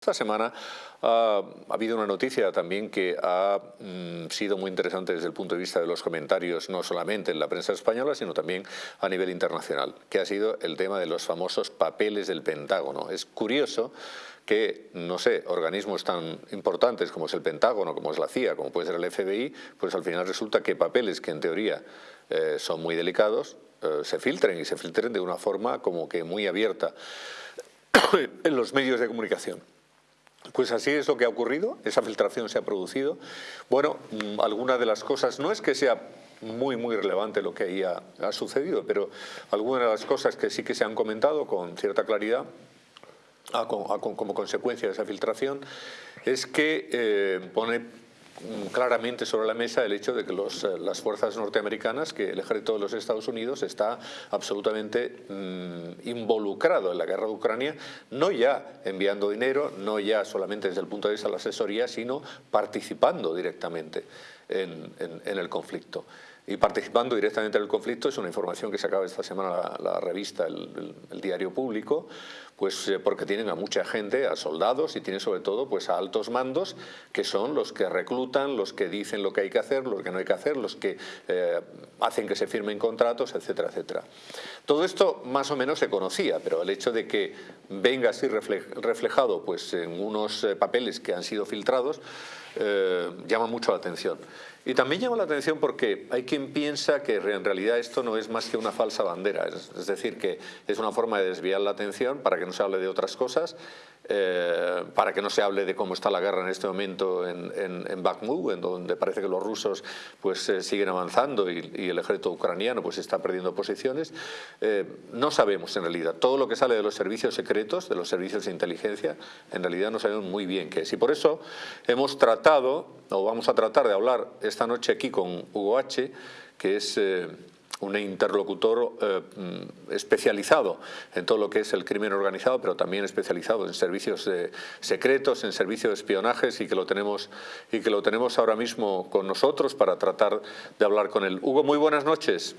Esta semana ha habido una noticia también que ha mm, sido muy interesante desde el punto de vista de los comentarios, no solamente en la prensa española, sino también a nivel internacional, que ha sido el tema de los famosos papeles del Pentágono. Es curioso que, no sé, organismos tan importantes como es el Pentágono, como es la CIA, como puede ser el FBI, pues al final resulta que papeles que en teoría eh, son muy delicados, eh, se filtren y se filtren de una forma como que muy abierta en los medios de comunicación. Pues así es lo que ha ocurrido, esa filtración se ha producido. Bueno, mm, alguna de las cosas, no es que sea muy, muy relevante lo que ahí ha, sucedido, pero algunas de las cosas que sí que se han comentado con cierta claridad como consecuencia de esa filtración es que eh, pone claramente sobre la mesa el hecho de que eh, las fuerzas norteamericanas, que el ejército de los Estados Unidos está absolutamente mm, involucrado en la guerra de Ucrania, no ya enviando dinero, no ya solamente desde el punto de vista de la asesoría, sino participando directamente en, el conflicto y participando directamente en el conflicto es una información que se acaba esta semana la, revista, el, Diario Público, pues eh, porque tienen a mucha gente, a soldados y tienen sobre todo pues a altos mandos que son los que reclutan, los que dicen lo que hay que hacer, lo que no hay que hacer, los que eh, hacen que se firmen contratos, etcétera, etcétera. Todo esto más o menos se conocía, pero el hecho de que venga así reflejado pues en unos eh, papeles que han sido filtrados llama mucho la atención. Y también llama la atención porque hay quien piensa que en realidad esto no es más que una falsa bandera, es, decir, que es una forma de desviar la atención para que no se hable de otras cosas, eh, para que no se hable de cómo está la guerra en este momento en, en, en Bakhmut, en donde parece que los rusos pues, eh, siguen avanzando y, el ejército ucraniano pues, está perdiendo posiciones. Eh, no sabemos en realidad, todo lo que sale de los servicios secretos, de los servicios de inteligencia, en realidad no sabemos muy bien qué es. Y por eso hemos tratado o vamos a tratar de hablar esta noche aquí con Hugo H., que es eh, un interlocutor eh, especializado en todo lo que es el crimen organizado, pero también especializado en servicios secretos, en servicios de espionajes y que, lo tenemos, y que lo tenemos ahora mismo con nosotros para tratar de hablar con él. Hugo, muy buenas noches.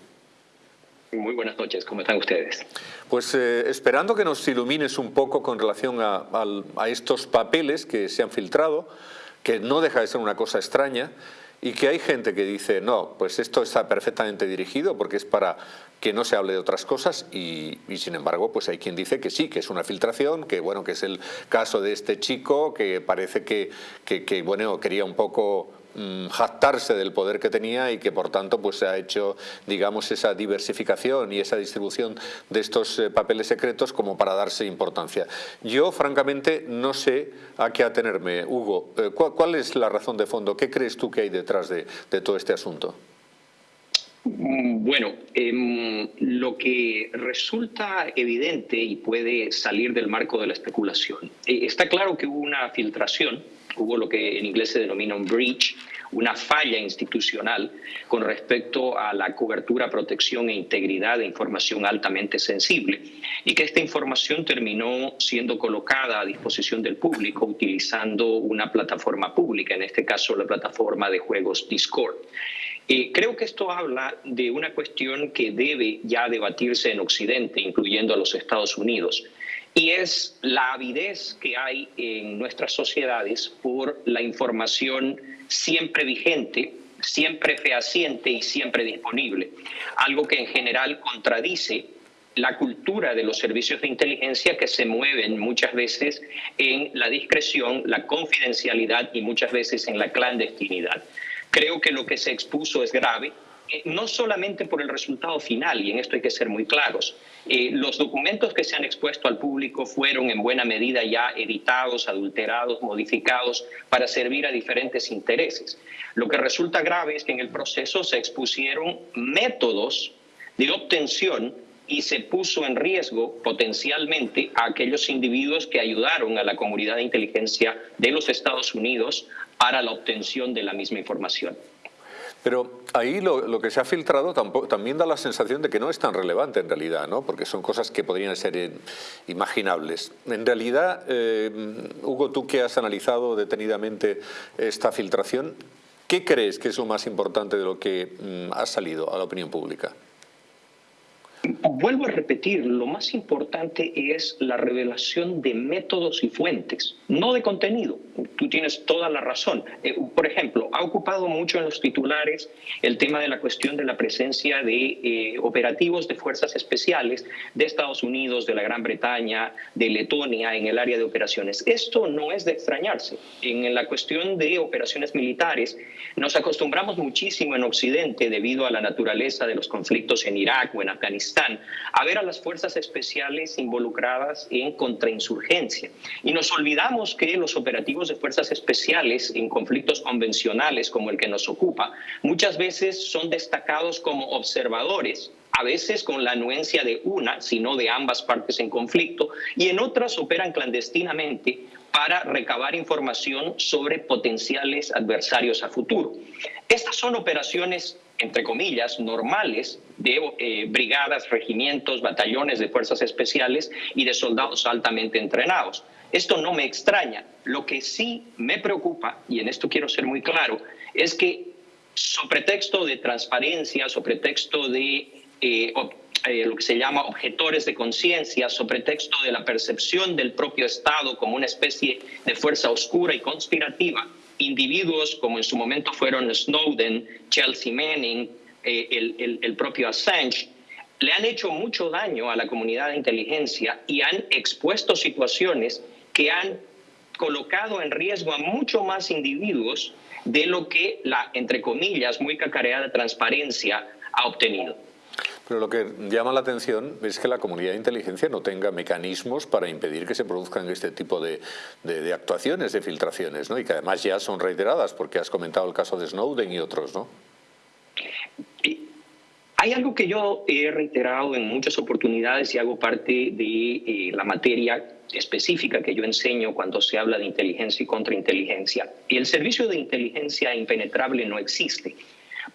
Muy buenas noches, ¿cómo están ustedes? Pues eh, esperando que nos ilumines un poco con relación a, a estos papeles que se han filtrado, que no deja de ser una cosa extraña y que hay gente que dice, no, pues esto está perfectamente dirigido porque es para que no se hable de otras cosas y, sin embargo pues hay quien dice que sí, que es una filtración, que bueno, que es el caso de este chico que parece que, que bueno, quería un poco jactarse del poder que tenía y que por tanto pues se ha hecho digamos esa diversificación y esa distribución de estos eh, papeles secretos como para darse importancia. Yo francamente no sé a qué atenerme. Hugo, eh, ¿cuál, es la razón de fondo? ¿Qué crees tú que hay detrás de, todo este asunto? Mm, bueno, em, lo que resulta evidente y puede salir del marco de la especulación, eh, está claro que hubo una filtración hubo lo que en inglés se denomina un breach, una falla institucional con respecto a la cobertura, protección e integridad de información altamente sensible y que esta información terminó siendo colocada a disposición del público utilizando una plataforma pública, en este caso la plataforma de juegos Discord. Eh, creo que esto habla de una cuestión que debe ya debatirse en Occidente, incluyendo a los Estados Unidos, y es la avidez que hay en nuestras sociedades por la información siempre vigente, siempre fehaciente y siempre disponible, algo que en general contradice la cultura de los servicios de inteligencia que se mueven muchas veces en la discreción, la confidencialidad y muchas veces en la clandestinidad. Creo que lo que se expuso es grave, no solamente por el resultado final, y en esto hay que ser muy claros, eh, los documentos que se han expuesto al público fueron en buena medida ya editados, adulterados, modificados para servir a diferentes intereses. Lo que resulta grave es que en el proceso se expusieron métodos de obtención y se puso en riesgo potencialmente a aquellos individuos que ayudaron a la comunidad de inteligencia de los Estados Unidos para la obtención de la misma información. Pero ahí lo, que se ha filtrado también da la sensación de que no es tan relevante en realidad, ¿no? porque son cosas que podrían ser imaginables. En realidad, eh, Hugo, tú que has analizado detenidamente esta filtración, ¿qué crees que es lo más importante de lo que mm, ha salido a la opinión pública? Vuelvo a repetir, lo más importante es la revelación de métodos y fuentes, no de contenido. Tú tienes toda la razón. Eh, por ejemplo, ha ocupado mucho en los titulares el tema de la cuestión de la presencia de eh, operativos de fuerzas especiales de Estados Unidos, de la Gran Bretaña, de Letonia en el área de operaciones. Esto no es de extrañarse. En la cuestión de operaciones militares, nos acostumbramos muchísimo en Occidente, debido a la naturaleza de los conflictos en Irak o en Afganistán, a ver a las fuerzas especiales involucradas en contrainsurgencia. Y nos olvidamos que los operativos de fuerzas especiales en conflictos convencionales como el que nos ocupa, muchas veces son destacados como observadores a veces con la anuencia de una, sino de ambas partes en conflicto, y en otras operan clandestinamente para recabar información sobre potenciales adversarios a futuro. Estas son operaciones, entre comillas, normales de eh, brigadas, regimientos, batallones de fuerzas especiales y de soldados altamente entrenados. Esto no me extraña. Lo que sí me preocupa, y en esto quiero ser muy claro, es que sobre texto de transparencia, sobre texto de eh, eh, lo que se llama objetores de conciencia, sobre texto de la percepción del propio Estado como una especie de fuerza oscura y conspirativa, individuos como en su momento fueron Snowden, Chelsea Manning, eh, el, el propio Assange, le han hecho mucho daño a la comunidad de inteligencia y han expuesto situaciones que han colocado en riesgo a mucho más individuos de lo que la, entre comillas, muy cacareada transparencia ha obtenido. Pero lo que llama la atención es que la comunidad de inteligencia no tenga mecanismos para impedir que se produzcan este tipo de, actuaciones, de filtraciones, ¿no? y que además ya son reiteradas, porque has comentado el caso de Snowden y otros, ¿no? Hay algo que yo he reiterado en muchas oportunidades y hago parte de eh, la materia específica que yo enseño cuando se habla de inteligencia y contrainteligencia. Y el servicio de inteligencia impenetrable no existe.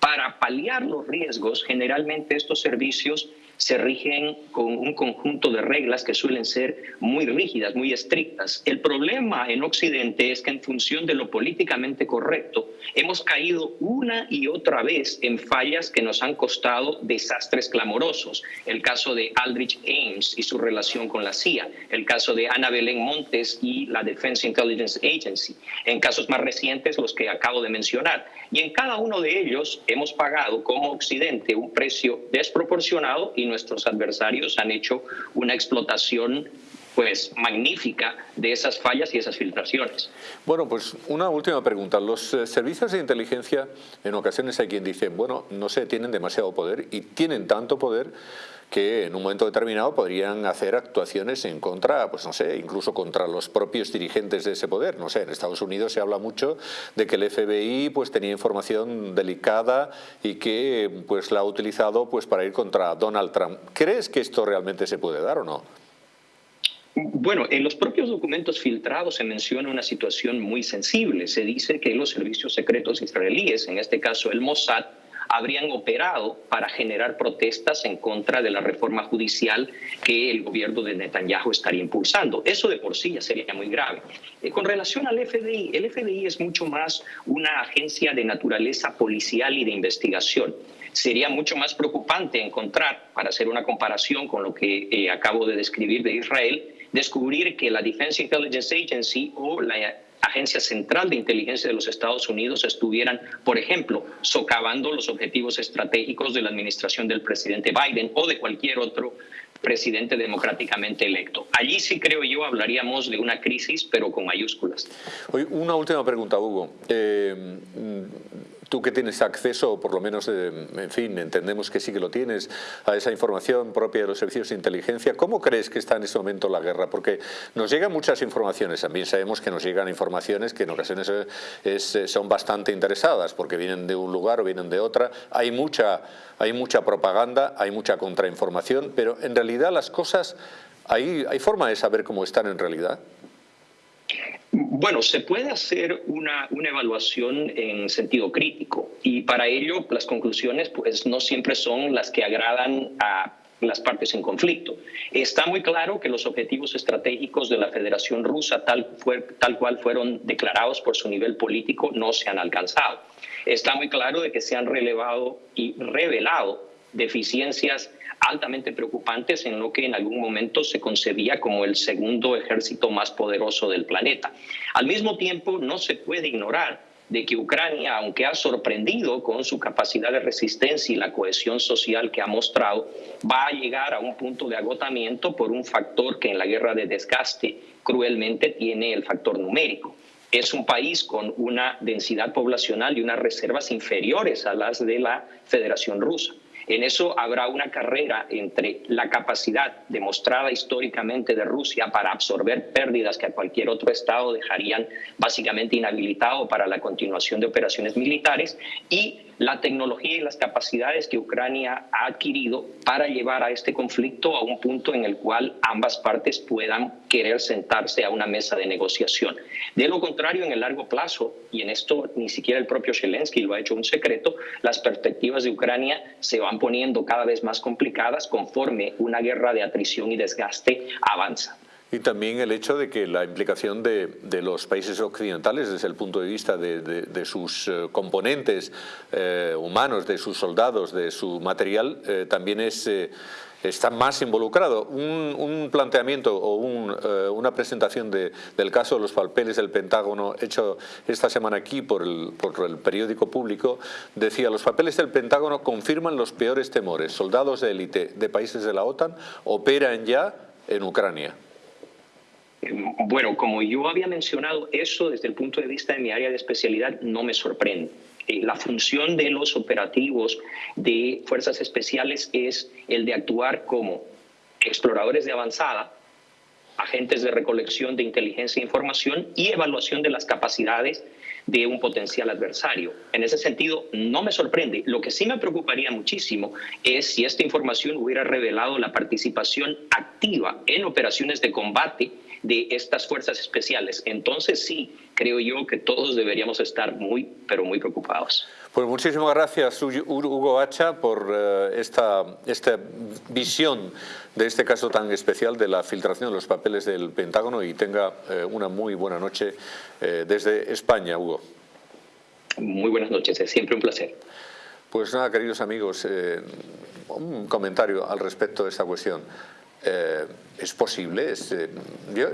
Para paliar los riesgos, generalmente estos servicios se rigen con un conjunto de reglas que suelen ser muy rígidas, muy estrictas. El problema en Occidente es que en función de lo políticamente correcto, hemos caído una y otra vez en fallas que nos han costado desastres clamorosos. El caso de Aldrich Ames y su relación con la CIA, el caso de Ana Belén Montes y la Defense Intelligence Agency, en casos más recientes los que acabo de mencionar. Y en cada uno de ellos hemos pagado como Occidente un precio desproporcionado y nuestros adversarios han hecho una explotación pues magnífica de esas fallas y esas filtraciones. Bueno, pues una última pregunta. Los eh, servicios de inteligencia, en ocasiones hay quien dice, bueno, no sé, tienen demasiado poder y tienen tanto poder que en un momento determinado podrían hacer actuaciones en contra, pues no sé, incluso contra los propios dirigentes de ese poder. No sé, en Estados Unidos se habla mucho de que el FBI pues tenía información delicada y que pues la ha utilizado pues para ir contra Donald Trump. ¿Crees que esto realmente se puede dar o no? Bueno, en los propios documentos filtrados se menciona una situación muy sensible. Se dice que los servicios secretos israelíes, en este caso el Mossad, habrían operado para generar protestas en contra de la reforma judicial que el gobierno de Netanyahu estaría impulsando. Eso de por sí ya sería muy grave. Eh, con relación al FBI, el FBI es mucho más una agencia de naturaleza policial y de investigación sería mucho más preocupante encontrar, para hacer una comparación con lo que eh, acabo de describir de Israel, descubrir que la Defense Intelligence Agency o la Agencia Central de Inteligencia de los Estados Unidos estuvieran, por ejemplo, socavando los objetivos estratégicos de la administración del presidente Biden o de cualquier otro presidente democráticamente electo. Allí sí creo yo hablaríamos de una crisis, pero con mayúsculas. una última pregunta, Hugo. Eh, tú que tienes acceso, o por lo menos, eh, en fin, entendemos que sí que lo tienes, a esa información propia de los servicios de inteligencia, ¿cómo crees que está en ese momento la guerra? Porque nos llegan muchas informaciones, también sabemos que nos llegan informaciones que en ocasiones eh, eh, son bastante interesadas, porque vienen de un lugar o vienen de otra, hay mucha, hay mucha propaganda, hay mucha contrainformación, pero en realidad las cosas, ¿hay, hay forma de saber cómo están en realidad? Bueno, se puede hacer una, una, evaluación en sentido crítico y para ello las conclusiones pues, no siempre son las que agradan a las partes en conflicto. Está muy claro que los objetivos estratégicos de la Federación Rusa, tal, fue, tal cual fueron declarados por su nivel político, no se han alcanzado. Está muy claro de que se han relevado y revelado deficiencias altamente preocupantes en lo que en algún momento se concebía como el segundo ejército más poderoso del planeta. Al mismo tiempo, no se puede ignorar de que Ucrania, aunque ha sorprendido con su capacidad de resistencia y la cohesión social que ha mostrado, va a llegar a un punto de agotamiento por un factor que en la guerra de desgaste cruelmente tiene el factor numérico. Es un país con una densidad poblacional y unas reservas inferiores a las de la Federación Rusa. En eso habrá una carrera entre la capacidad demostrada históricamente de Rusia para absorber pérdidas que a cualquier otro Estado dejarían básicamente inhabilitado para la continuación de operaciones militares y la tecnología y las capacidades que Ucrania ha adquirido para llevar a este conflicto a un punto en el cual ambas partes puedan querer sentarse a una mesa de negociación. De lo contrario, en el largo plazo, y en esto ni siquiera el propio Zelensky lo ha hecho un secreto, las perspectivas de Ucrania se van poniendo cada vez más complicadas conforme una guerra de atrición y desgaste avanza. Y también el hecho de que la implicación de, los países occidentales desde el punto de vista de, sus eh, componentes eh, humanos, de sus soldados, de su material, eh, también es, está más involucrado. Un, planteamiento o una presentación del caso de los papeles del Pentágono hecho esta semana aquí por el, por el periódico público decía los papeles del Pentágono confirman los peores temores. Soldados de élite de países de la OTAN operan ya en Ucrania. Bueno, como yo había mencionado, eso desde el punto de vista de mi área de especialidad no me sorprende. Eh, la función de los operativos de fuerzas especiales es el de actuar como exploradores de avanzada, agentes de recolección de inteligencia e información y evaluación de las capacidades de un potencial adversario. En ese sentido, no me sorprende. Lo que sí me preocuparía muchísimo es si esta información hubiera revelado la participación activa en operaciones de combate de estas fuerzas especiales. Entonces sí, creo yo que todos deberíamos estar muy, pero muy preocupados. Pues muchísimas gracias Hugo Hacha por eh, esta, esta visión de este caso tan especial de la filtración de los papeles del Pentágono y tenga eh, una muy buena noche eh, desde España, Hugo. Muy buenas noches, es siempre un placer. Pues nada, queridos amigos, un comentario al respecto de esta cuestión. Eh, es posible. Eh,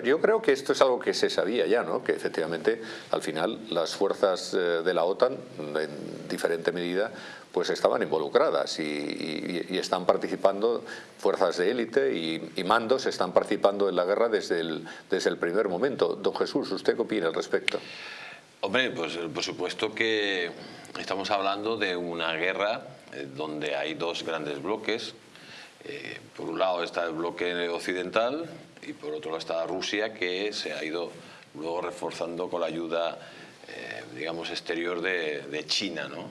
yo, creo que esto es algo que se sabía ya, ¿no? que efectivamente al final las fuerzas eh, de la OTAN, en diferente medida, pues estaban involucradas y, están participando, fuerzas de élite y, mandos están participando en la guerra desde el, desde el primer momento. Don Jesús, ¿usted qué opina al respecto? Hombre, pues por supuesto que estamos hablando de una guerra donde hay dos grandes bloques, eh, por un lado está el bloque occidental y por otro lado está Rusia que se ha ido luego reforzando con la ayuda eh, digamos exterior de, China. ¿no?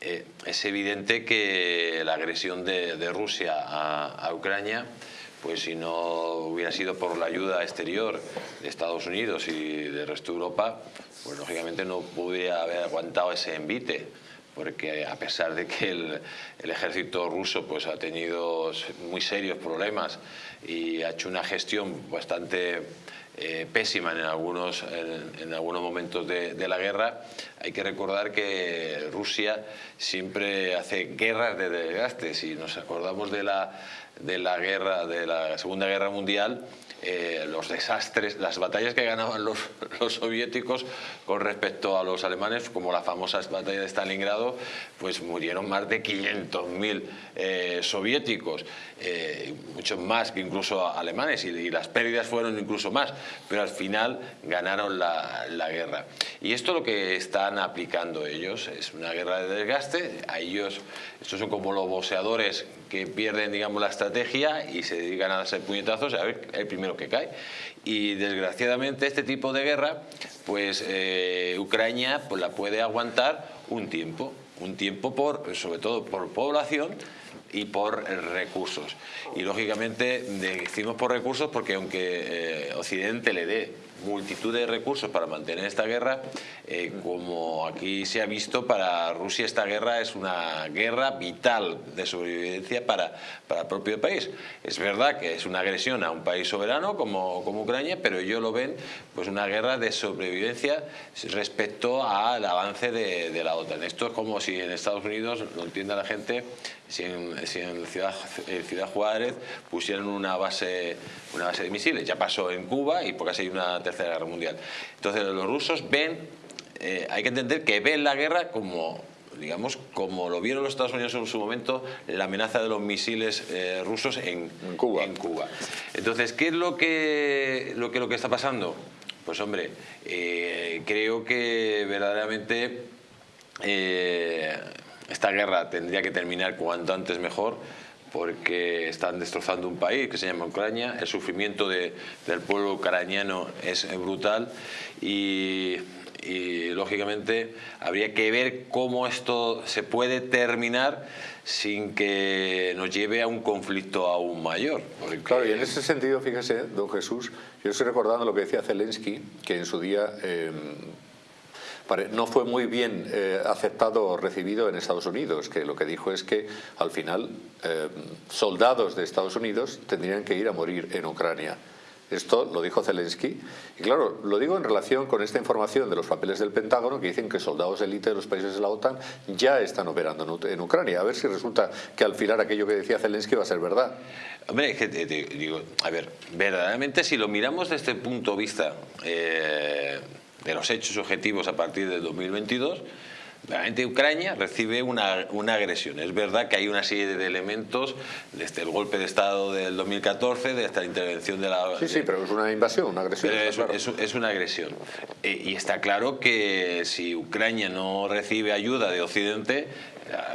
Eh, es evidente que la agresión de, Rusia a, Ucrania pues si no hubiera sido por la ayuda exterior de Estados Unidos y del resto de Europa, pues lógicamente no pudiera haber aguantado ese envite porque a pesar de que el, ejército ruso pues, ha tenido muy serios problemas y ha hecho una gestión bastante eh, pésima en algunos, en, algunos momentos de, de, la guerra, hay que recordar que Rusia siempre hace guerras de desgaste. Si nos acordamos de la, de la guerra, de la Segunda Guerra Mundial, eh, los desastres, las batallas que ganaban los, soviéticos con respecto a los alemanes, como la famosa batalla de Stalingrado, pues murieron más de 500.000 eh, soviéticos, eh, muchos más que incluso alemanes, y, las pérdidas fueron incluso más, pero al final ganaron la, la guerra. Y esto lo que están aplicando ellos es una guerra de desgaste, a ellos, estos son como los boxeadores que pierden digamos, la estrategia y se dedican a hacer puñetazos a ver el primero que cae. Y desgraciadamente este tipo de guerra, pues eh, Ucrania pues, la puede aguantar un tiempo, un tiempo por, sobre todo por población y por recursos. Y lógicamente decimos por recursos porque aunque eh, Occidente le dé multitud de recursos para mantener esta guerra. Eh, como aquí se ha visto, para Rusia esta guerra es una guerra vital de sobrevivencia para, para el propio país. Es verdad que es una agresión a un país soberano como, como Ucrania, pero ellos lo ven pues una guerra de sobrevivencia respecto al avance de, de la OTAN. Esto es como si en Estados Unidos, lo entienda la gente, si en, Ciudad, Ciudad, Juárez pusieron una base, una base de misiles. Ya pasó en Cuba y por casi hay una tercera guerra mundial. Entonces los rusos ven, eh, hay que entender que ven la guerra como digamos, como lo vieron los Estados Unidos en su momento, la amenaza de los misiles eh, rusos en, Cuba. en, Cuba. Entonces, ¿qué es lo que, lo que, lo que está pasando? Pues hombre, eh, creo que verdaderamente esta guerra tendría que terminar cuanto antes mejor porque están destrozando un país que se llama Ucrania, el sufrimiento del pueblo ucraniano es brutal y, lógicamente habría que ver cómo esto se puede terminar sin que nos lleve a un conflicto aún mayor. Claro, y en ese sentido, fíjese, don Jesús, yo estoy recordando lo que decía Zelensky, que en su día... Eh, no fue muy bien eh, aceptado o recibido en Estados Unidos, que lo que dijo es que al final eh, soldados de Estados Unidos tendrían que ir a morir en Ucrania. Esto lo dijo Zelensky. Y claro, lo digo en relación con esta información de los papeles del Pentágono que dicen que soldados élite de los países de la OTAN ya están operando en Ucrania. A ver si resulta que al final aquello que decía Zelensky va a ser verdad. Hombre, que digo, a ver, verdaderamente si lo miramos desde este punto de vista eh, de los hechos objetivos a partir del 2022, realmente Ucrania recibe una, una, agresión. Es verdad que hay una serie de elementos desde el golpe de Estado del 2014, de esta intervención de la... Sí, sí, pero es una invasión, una agresión. Es, una agresión. Eh, y está claro que si Ucrania no recibe ayuda de Occidente,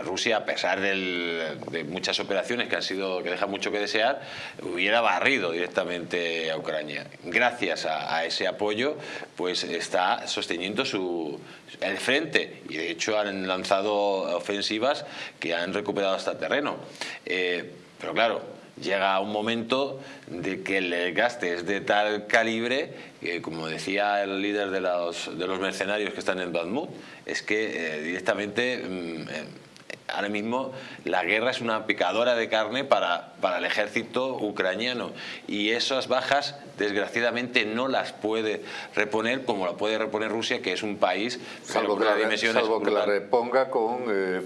Rusia, a pesar de muchas operaciones que han sido que dejan mucho que desear, hubiera barrido directamente a Ucrania. Gracias a, ese apoyo, pues está sosteniendo su, el frente y de hecho han lanzado ofensivas que han recuperado hasta terreno. Eh, pero claro, llega un momento de que el gaste es de tal calibre que, como decía el líder de los, de los mercenarios que están en Badmut, es que eh, directamente mm, eh, ahora mismo la guerra es una picadora de carne para, para el ejército ucraniano y esas bajas desgraciadamente no las puede reponer como la puede reponer Rusia, que es un país salvo que, la, salvo que la reponga con, eh,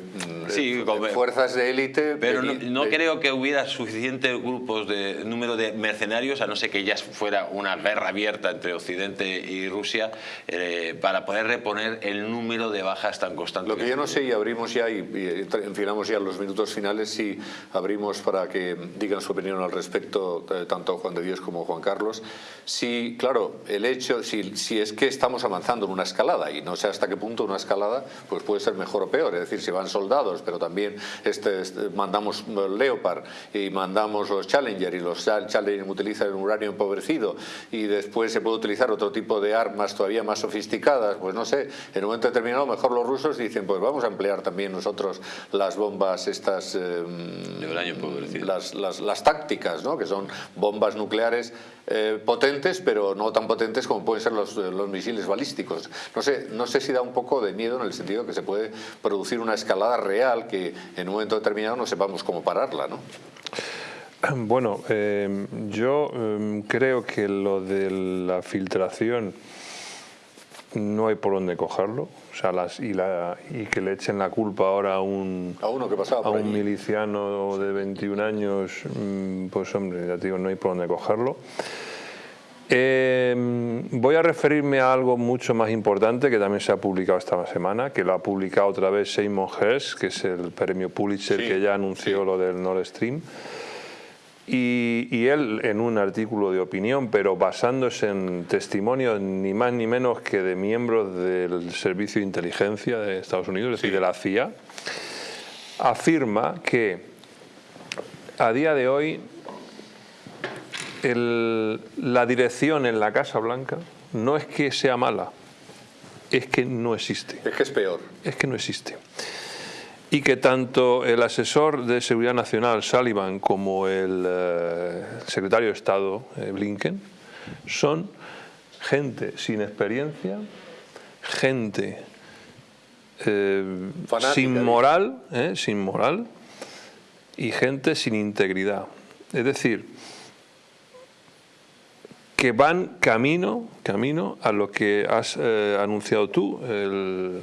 eh, fuerzas de élite. Pero no, creo que hubiera suficientes grupos de número de mercenarios, a no ser que ya fuera una guerra abierta entre Occidente y Rusia, eh, para poder reponer el número de bajas tan constantes. Lo que yo no sé, y abrimos ya, y, y enfilamos ya los minutos finales, si abrimos para que digan su opinión al respecto, tanto Juan de Dios como Juan Carlos, si, claro, el hecho, si, si, es que estamos avanzando en una escalada y no sé hasta qué punto una escalada pues puede ser mejor o peor, es decir, si van soldados, pero también este, este mandamos Leopard y mandamos los Challenger y los Challenger utilizan uranio empobrecido y después se puede utilizar otro tipo de armas todavía más sofisticadas, pues no sé, en un momento determinado mejor los rusos dicen pues vamos a emplear también nosotros las bombas estas, eh, las, las, las, tácticas, ¿no? que son bombas nucleares eh, potentes, pero no tan potentes como pueden ser los, los, misiles balísticos. No sé, no sé si da un poco de miedo en el sentido que se puede producir una escalada real que en un momento determinado no sepamos cómo pararla, ¿no? Bueno, eh, yo eh, creo que lo de la filtración no hay por dónde cogerlo. Sea, las, y, la, y que le echen la culpa ahora a un, a uno que pasaba a un miliciano de 21 años, mm, pues hombre, ya te digo, no hay por dónde cogerlo. Eh, voy a referirme a algo mucho más importante que también se ha publicado esta semana, que lo ha publicado otra vez Seymour Hersh, que es el premio Pulitzer que ya anunció lo del Nord Stream. Y, él en un artículo de opinión, pero basándose en testimonios ni más ni menos que de miembros del Servicio de Inteligencia de Estados Unidos, es decir, de la CIA, afirma que a día de hoy la dirección en la Casa Blanca no es que sea mala, es que no existe. Es que es peor. Es que no existe y que tanto el asesor de Seguridad Nacional, Sullivan, como el eh, secretario de Estado, eh, Blinken, son gente sin experiencia, gente eh, sin moral, sin moral y gente sin integridad. Es decir, que van camino, camino a lo que has eh, anunciado tú, el,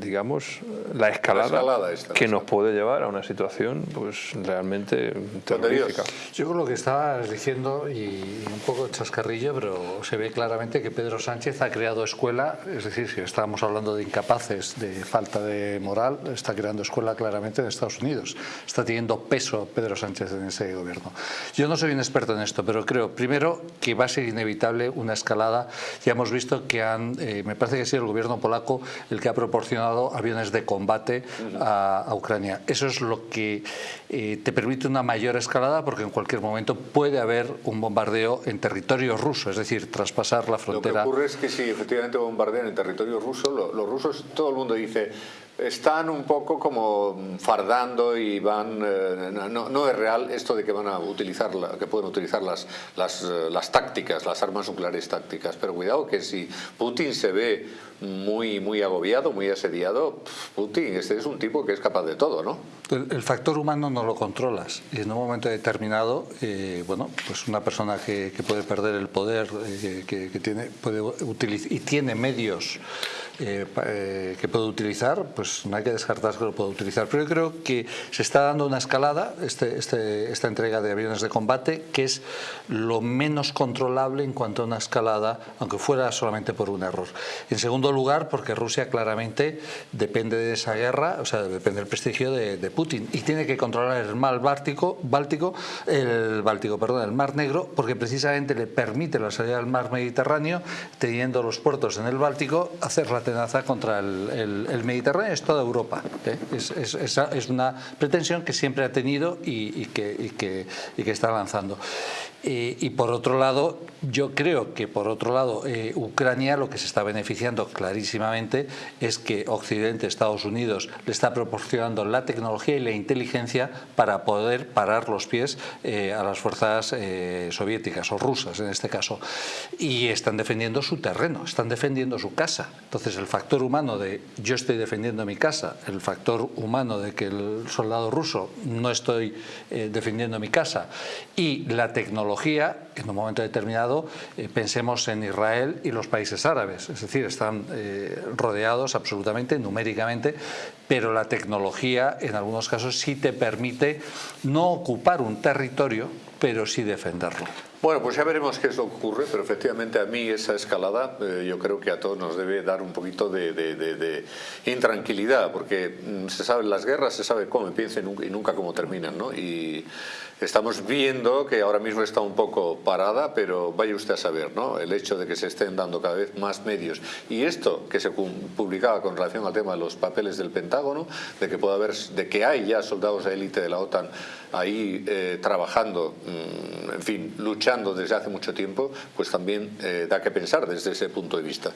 digamos, la escalada, que nos puede llevar a una situación pues realmente terrorífica. Yo creo lo que estabas diciendo, y un poco chascarrillo, pero se ve claramente que Pedro Sánchez ha creado escuela, es decir, si estábamos hablando de incapaces, de falta de moral, está creando escuela claramente en Estados Unidos. Está teniendo peso Pedro Sánchez en ese gobierno. Yo no soy un experto en esto, pero creo, primero, que va a ser inevitable una escalada. Ya hemos visto que han, eh, me parece que ha sido el gobierno polaco el que ha proporcionado aviones de combate a, Ucrania. Eso es lo que eh, te permite una mayor escalada porque en cualquier momento puede haber un bombardeo en territorio ruso, es decir, traspasar la frontera. Lo que ocurre es que si efectivamente bombardean en territorio ruso, los rusos, todo el mundo dice están un poco como fardando y van eh, no, es real esto de que van a utilizar que pueden utilizar las, las, eh, las tácticas las armas nucleares tácticas pero cuidado que si Putin se ve muy muy agobiado muy asediado Putin este es un tipo que es capaz de todo no el, factor humano no lo controlas y en un momento determinado eh, bueno pues una persona que, puede perder el poder que, que, tiene puede utilizar y tiene medios eh, eh, que puedo utilizar, pues no hay que descartar que lo puedo utilizar. Pero yo creo que se está dando una escalada, este, este, esta entrega de aviones de combate, que es lo menos controlable en cuanto a una escalada, aunque fuera solamente por un error. En segundo lugar, porque Rusia claramente depende de esa guerra, o sea, depende del prestigio de, Putin y tiene que controlar el mar Báltico, Báltico, el Báltico, perdón, el Mar Negro, porque precisamente le permite la salida del Mar Mediterráneo, teniendo los puertos en el Báltico, hacer la amenaza contra el, Mediterráneo es toda Europa. ¿eh? Es, es, una pretensión que siempre ha tenido y, que, que está lanzando. Eh, y por otro lado, yo creo que por otro lado, eh, Ucrania lo que se está beneficiando clarísimamente es que Occidente, Estados Unidos, le está proporcionando la tecnología y la inteligencia para poder parar los pies eh, a las fuerzas soviéticas o rusas en este caso. Y están defendiendo su terreno, están defendiendo su casa. Entonces el factor humano de yo estoy defendiendo mi casa, el factor humano de que el soldado ruso no estoy defendiendo mi casa y la tecnología en un momento determinado, eh, pensemos en Israel y los países árabes, es decir, están eh, rodeados absolutamente, numéricamente, pero la tecnología en algunos casos sí te permite no ocupar un territorio, pero sí defenderlo. Bueno, pues ya veremos qué es lo que ocurre, pero efectivamente a mí esa escalada eh, yo creo que a todos nos debe dar un poquito de, intranquilidad, porque mm, se sabe las guerras, se sabe cómo empiezan y nunca cómo terminan, ¿no? Y Estamos viendo que ahora mismo está un poco parada, pero vaya usted a saber, ¿no? El hecho de que se estén dando cada vez más medios y esto que se publicaba con relación al tema de los papeles del Pentágono, de que puede haber, de que hay ya soldados de élite de la OTAN ahí eh, trabajando, mm, en fin, luchando desde hace mucho tiempo, pues también eh, da que pensar desde ese punto de vista.